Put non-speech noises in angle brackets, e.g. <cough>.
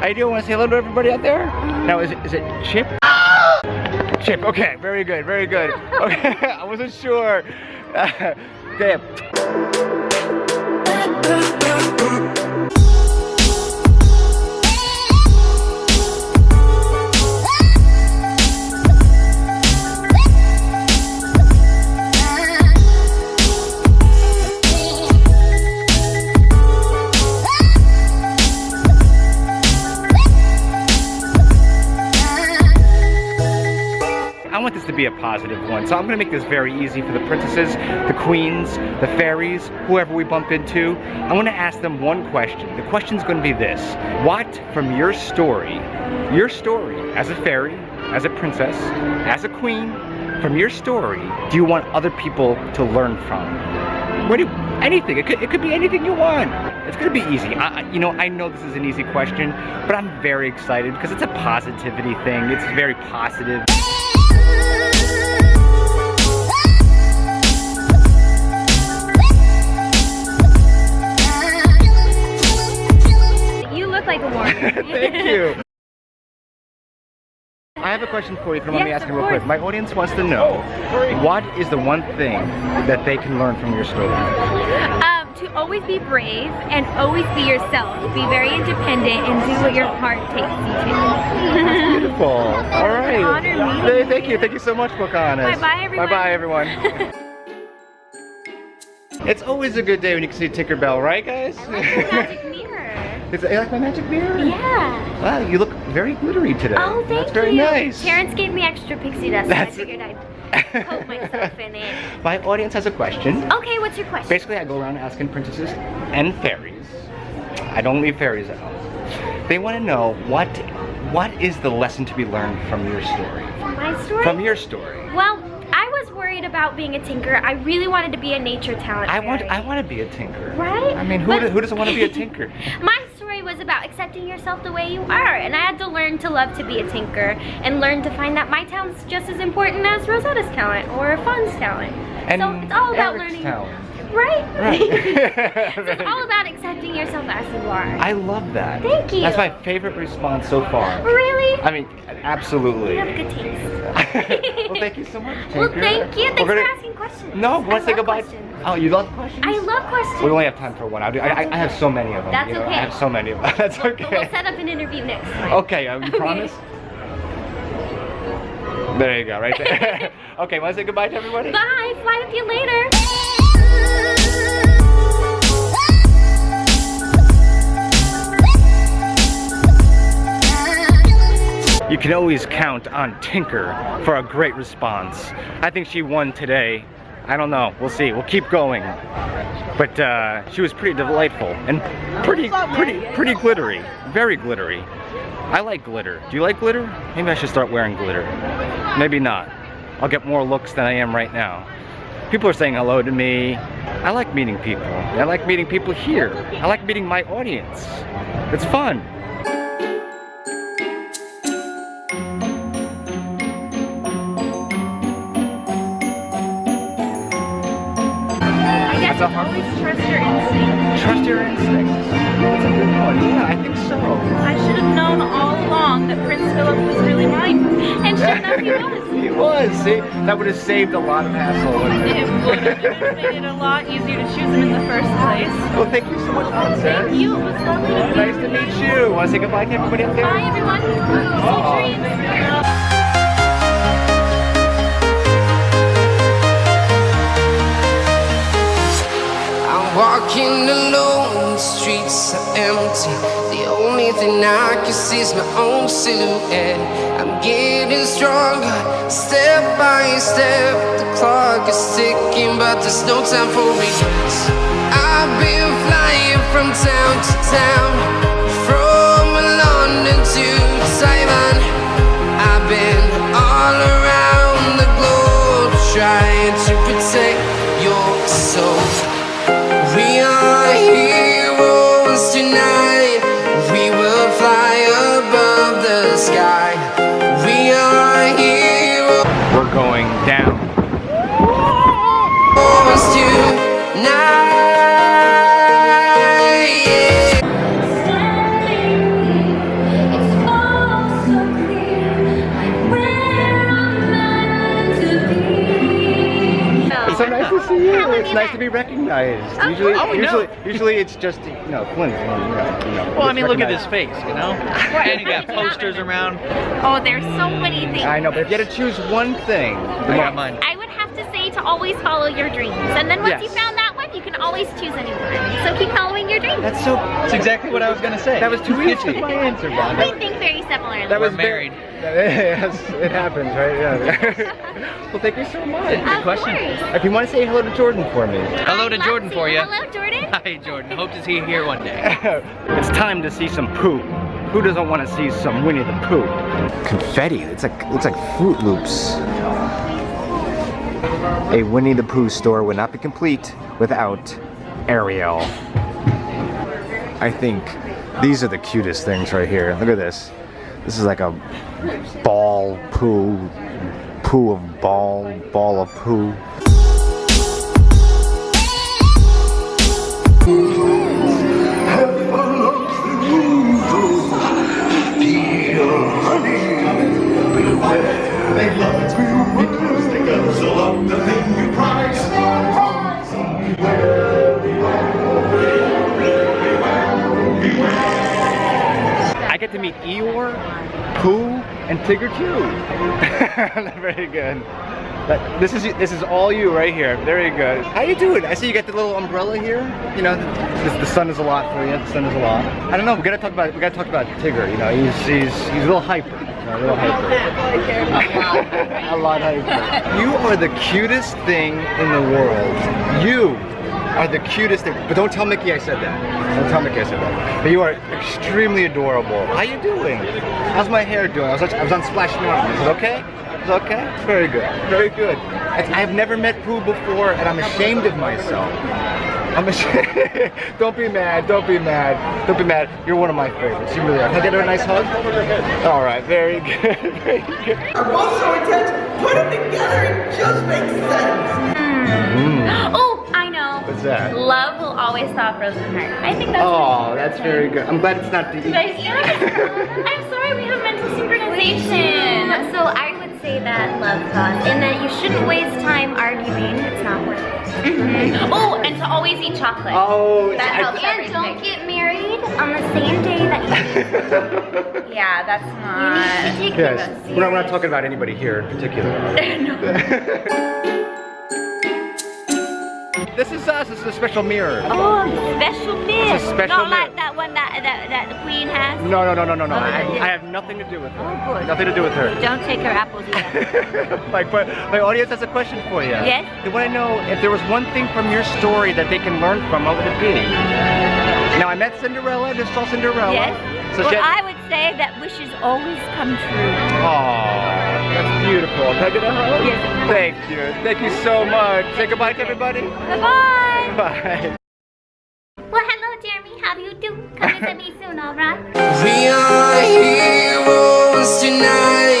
How you doing? Want to say hello to everybody out there? Now, is it, is it Chip? <laughs> Chip, okay, very good, very good. Okay, <laughs> I wasn't sure. <laughs> Damn. To be a positive one, so I'm gonna make this very easy for the princesses, the queens, the fairies, whoever we bump into. I wanna ask them one question. The question's gonna be this. What from your story, your story as a fairy, as a princess, as a queen, from your story, do you want other people to learn from? What do you, anything, it could, it could be anything you want. It's gonna be easy. I, you know, I know this is an easy question, but I'm very excited because it's a positivity thing. It's very positive. Thank you. <laughs> I have a question for you. Let me Yes, ask you real quick? My audience wants to know what is the one thing that they can learn from your story? um, to always be brave and always be yourself. Be very independent and do what your heart takes you to. That's Beautiful. <laughs> All right. meeting Thank you. Thank you so much, Pocahontas. Bye-bye, everyone. Bye-bye, everyone. <laughs> it's always a good day when you can see Tinkerbell, right, guys? I like your magic mirror. Is it you like my magic mirror? Yeah. Wow, you look very glittery today. Oh, thank That's very you. nice. Terence gave me extra pixie dust, That's- so I figured I'd <laughs> coat myself in it. My audience has a question. Okay, what's your question? Basically, I go around asking princesses and fairies. I don't leave fairies out. They want to know what what is the lesson to be learned from your story? From my story? From your story. Well, worried about being a tinker. I really wanted to be a nature talent. I want fairy. I want to be a tinker. Right? I mean, who But- do- who doesn't want to be a <laughs> tinker? My story was about accepting yourself the way you are, and I had to learn to love to be a tinker and learn to find that my talent's just as important as Rosetta's talent or Fawn's talent. And so it's all about Eric's learning. talent. Right? <laughs> Right. <laughs> it's all <laughs> about accepting yourself as you are. I love that. Thank you. That's my favorite response so far. really? I mean, absolutely. you have good taste. well, thank you so much, Well, thank you. Thanks gonna- for asking questions. No, want to say goodbye? questions. Oh, you love questions? I love questions. We only have time for one. I, do, I, I- I have so many of them. That's you know, okay. I have so many of them. That's But we'll set up an interview next time. Okay, uh, you Okay. promise? There you go, right there. okay, want to say goodbye to everybody? Bye. Fly with you later. You can always count on Tinker for a great response. I think she won today. I don't know. We'll see. We'll keep going. But uh, she was pretty delightful and pretty, pretty, pretty glittery. Very glittery. I like glitter. Do you like glitter? Maybe I should start wearing glitter. Maybe not. I'll get more looks than I am right now. People are saying hello to me. I like meeting people. I like meeting people here. I like meeting my audience. It's fun. I guess That's a hard- always trust your instincts. Trust your instincts. That's a good one. Yeah, I think so. I should have known all along that Prince Philip was really mine. And sure enough, he <laughs> was. he was. See, that would have saved a lot of hassle. It would have it would have made it a lot easier to choose him in the first place. well, thank you so much, Princess. Thank you. It was lovely to meet Nice to meet you. Want to say goodbye to everybody up there? Bye, everyone. Sweet dreams. Walking alone, the streets are empty. The only thing I can see is my own silhouette. I'm getting stronger, step by step. The clock is ticking, but there's no time for regrets. I've been flying from town to town, It's nice met. to be recognized. Of usually. Oh, we know. usually, usually it's just you know Clint. You know, Well, I gets mean, look at recognized. this face, you know? <laughs> And you got posters around. Oh, there's so many things. I know, but if you had to choose one thing, I got mine. I would have to say to always follow your dreams. And then once Yes. you found that one, you can always choose a new one. So keep following your dreams. that's so. That's exactly what I was gonna say. That was too You <laughs> easy. my answer, Bob. we think very similarly. That was We're married. Very, yes, <laughs> it happens, right? Yeah. <laughs> well, thank you so much. of question. course. If you want to say hello to Jordan for me. Hello I'd to Jordan to. for you. Hello, Jordan. <laughs> Hi, Jordan. Hope to see you here one day. it's time to see some poo. Who doesn't want to see some Winnie the Pooh? Confetti. It's like it's like Froot Loops. A Winnie the Pooh store would not be complete without Ariel. I think these are the cutest things right here. Look at this. This is like a ball poo, poo of ball, ball of poo. Meet Eeyore, Pooh, and Tigger <laughs> too. Very good. That- this is this is all you right here. Very good. How you doing? I see you got the little umbrella here. You know, the, the, the sun is a lot for you. The sun is a lot. I don't know. We gotta talk about we gotta talk about Tigger. You know, he's he's he's a little hyper. You know, a little hyper. <laughs> <laughs> a lot hyper. You are the cutest thing in the world. You are the cutest thing. But don't tell Mickey I said that. Don't tell Mickey I said that. But you are extremely adorable. How are you doing? How's my hair doing? I was, I was on Splash North. Is it okay? Is it okay? Very good. Very good. I, I've never met Pooh before, and I'm ashamed of myself. I'm ashamed. <laughs> don't be mad. Don't be mad. Don't be mad. You're one of my favorites. You really are. Can I get her a nice hug? All right. Very <laughs> good. Very good. are both so intense, put them together, it just makes sense. Mm-hmm. Oh, I know. What's that? Love will always stop frozen heart. I think that's Oh, that's very good. I'm glad it's not the. But yeah, <laughs> I'm sorry we have mental synchronization. So I would say that love thought, and that you shouldn't waste time arguing. It's not worth it. Mm-hmm. Oh, and to always eat chocolate. Oh, that I- helps And don't get married on the same day that you. <laughs> yeah, that's not. You need to take Yes. We're not, we're not talking about anybody here in particular. <laughs> This is us. This is a special mirror. Oh, special mirror. It's a special Not mirror. like that one that, that that the queen has. No, no, no, no, no, no. I, Oh, yeah. I have nothing to do with her. Oh, good. Nothing to do with her. Don't take her apples either. <laughs> like, but my audience has a question for you. Yes? They want to know if there was one thing from your story that they can learn from, what would it be? Now, I met Cinderella. Just saw Cinderella. yes. So well, I would say that wishes always come true. Aw, that's beautiful. Can I get a hug? Yes. Thank you. Thank you so much. Say goodbye to everybody. Bye-bye. Bye. Well, hello, Jeremy. How do you do? Come visit me soon, all right? <laughs> We are heroes tonight.